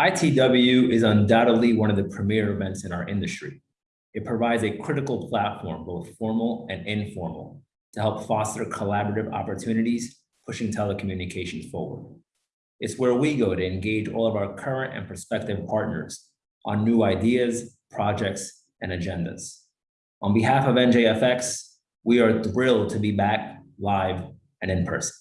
ITW is undoubtedly one of the premier events in our industry. It provides a critical platform, both formal and informal, to help foster collaborative opportunities, pushing telecommunications forward. It's where we go to engage all of our current and prospective partners on new ideas, projects, and agendas. On behalf of NJFX, we are thrilled to be back live and in person.